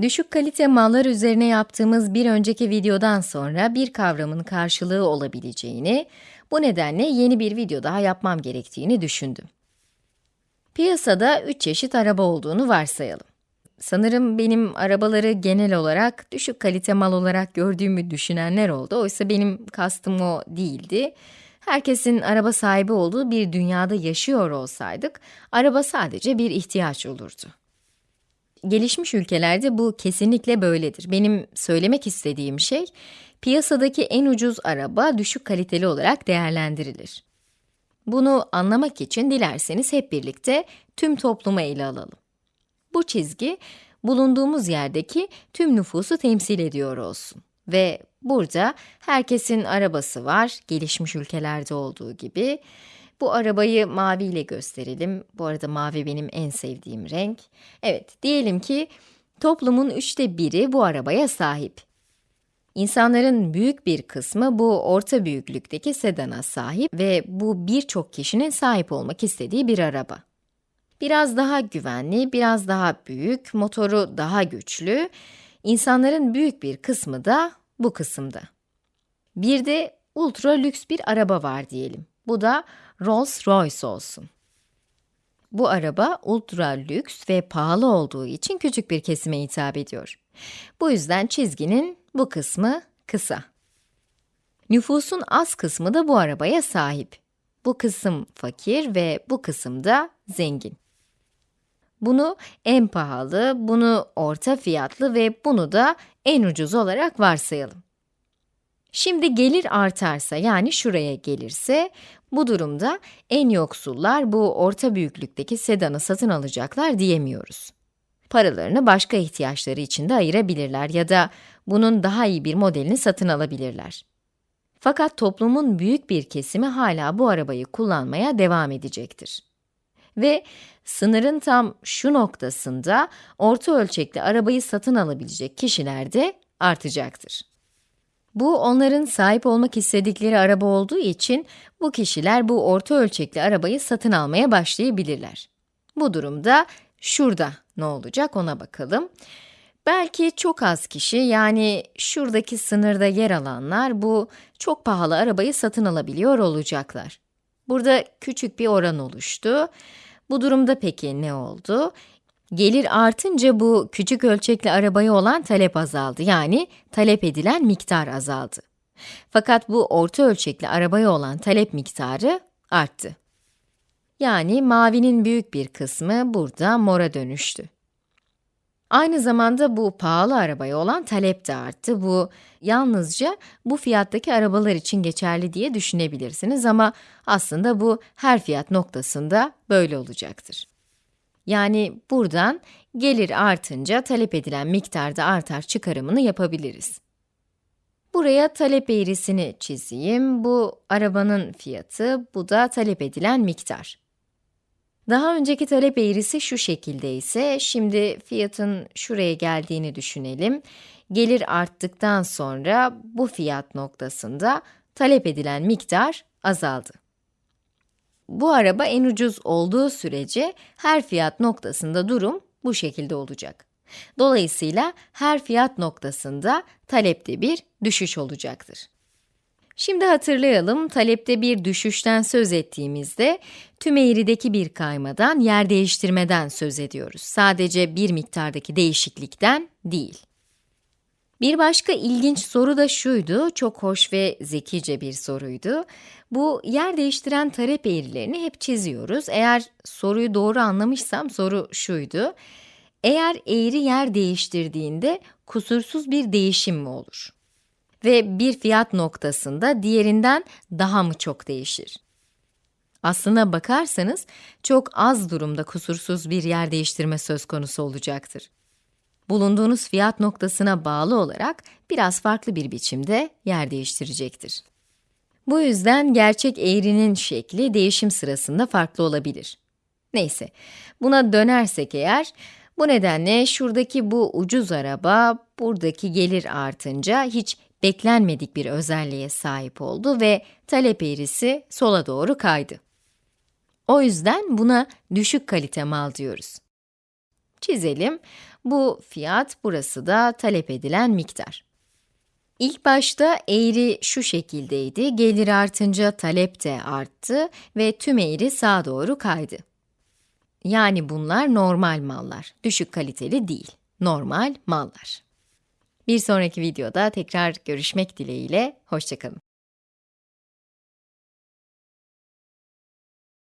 Düşük kalite mallar üzerine yaptığımız bir önceki videodan sonra bir kavramın karşılığı olabileceğini, bu nedenle yeni bir video daha yapmam gerektiğini düşündüm. Piyasada üç çeşit araba olduğunu varsayalım. Sanırım benim arabaları genel olarak düşük kalite mal olarak gördüğümü düşünenler oldu. Oysa benim kastım o değildi. Herkesin araba sahibi olduğu bir dünyada yaşıyor olsaydık, araba sadece bir ihtiyaç olurdu. Gelişmiş ülkelerde bu kesinlikle böyledir. Benim söylemek istediğim şey, piyasadaki en ucuz araba düşük kaliteli olarak değerlendirilir. Bunu anlamak için dilerseniz hep birlikte tüm toplumu ele alalım. Bu çizgi, bulunduğumuz yerdeki tüm nüfusu temsil ediyor olsun. Ve burada herkesin arabası var, gelişmiş ülkelerde olduğu gibi. Bu arabayı mavi ile gösterelim. Bu arada mavi benim en sevdiğim renk. Evet, diyelim ki toplumun üçte biri bu arabaya sahip. İnsanların büyük bir kısmı bu orta büyüklükteki sedana sahip ve bu birçok kişinin sahip olmak istediği bir araba. Biraz daha güvenli, biraz daha büyük, motoru daha güçlü. İnsanların büyük bir kısmı da bu kısımda. Bir de ultra lüks bir araba var diyelim. Bu da Rolls-Royce olsun. Bu araba ultra lüks ve pahalı olduğu için küçük bir kesime hitap ediyor. Bu yüzden çizginin bu kısmı kısa. Nüfusun az kısmı da bu arabaya sahip. Bu kısım fakir ve bu kısım da zengin. Bunu en pahalı, bunu orta fiyatlı ve bunu da en ucuz olarak varsayalım. Şimdi gelir artarsa yani şuraya gelirse, bu durumda en yoksullar bu orta büyüklükteki sedanı satın alacaklar diyemiyoruz. Paralarını başka ihtiyaçları için de ayırabilirler ya da bunun daha iyi bir modelini satın alabilirler. Fakat toplumun büyük bir kesimi hala bu arabayı kullanmaya devam edecektir. Ve sınırın tam şu noktasında orta ölçekli arabayı satın alabilecek kişiler de artacaktır. Bu onların sahip olmak istedikleri araba olduğu için bu kişiler bu orta ölçekli arabayı satın almaya başlayabilirler. Bu durumda şurada ne olacak ona bakalım. Belki çok az kişi yani şuradaki sınırda yer alanlar bu çok pahalı arabayı satın alabiliyor olacaklar. Burada küçük bir oran oluştu. Bu durumda peki ne oldu? Gelir artınca bu küçük ölçekli arabaya olan talep azaldı. Yani talep edilen miktar azaldı. Fakat bu orta ölçekli arabaya olan talep miktarı arttı. Yani mavinin büyük bir kısmı burada mora dönüştü. Aynı zamanda bu pahalı arabaya olan talep de arttı. Bu yalnızca bu fiyattaki arabalar için geçerli diye düşünebilirsiniz ama aslında bu her fiyat noktasında böyle olacaktır. Yani buradan gelir artınca talep edilen miktarda artar çıkarımını yapabiliriz. Buraya talep eğrisini çizeyim. Bu arabanın fiyatı, bu da talep edilen miktar. Daha önceki talep eğrisi şu şekilde ise, şimdi fiyatın şuraya geldiğini düşünelim. Gelir arttıktan sonra bu fiyat noktasında talep edilen miktar azaldı. Bu araba en ucuz olduğu sürece her fiyat noktasında durum bu şekilde olacak. Dolayısıyla her fiyat noktasında talepte bir düşüş olacaktır. Şimdi hatırlayalım, talepte bir düşüşten söz ettiğimizde, tüm eğrideki bir kaymadan, yer değiştirmeden söz ediyoruz. Sadece bir miktardaki değişiklikten değil. Bir başka ilginç soru da şuydu, çok hoş ve zekice bir soruydu. Bu yer değiştiren talep eğrilerini hep çiziyoruz. Eğer soruyu doğru anlamışsam soru şuydu. Eğer eğri yer değiştirdiğinde kusursuz bir değişim mi olur? Ve bir fiyat noktasında diğerinden daha mı çok değişir? Aslına bakarsanız çok az durumda kusursuz bir yer değiştirme söz konusu olacaktır. Bulunduğunuz fiyat noktasına bağlı olarak biraz farklı bir biçimde yer değiştirecektir. Bu yüzden gerçek eğrinin şekli değişim sırasında farklı olabilir. Neyse, buna dönersek eğer, bu nedenle şuradaki bu ucuz araba, buradaki gelir artınca hiç beklenmedik bir özelliğe sahip oldu ve talep eğrisi sola doğru kaydı. O yüzden buna düşük kalite mal diyoruz. Çizelim. Bu fiyat, burası da talep edilen miktar. İlk başta eğri şu şekildeydi, gelir artınca talep de arttı ve tüm eğri sağa doğru kaydı. Yani bunlar normal mallar, düşük kaliteli değil, normal mallar. Bir sonraki videoda tekrar görüşmek dileğiyle, hoşçakalın.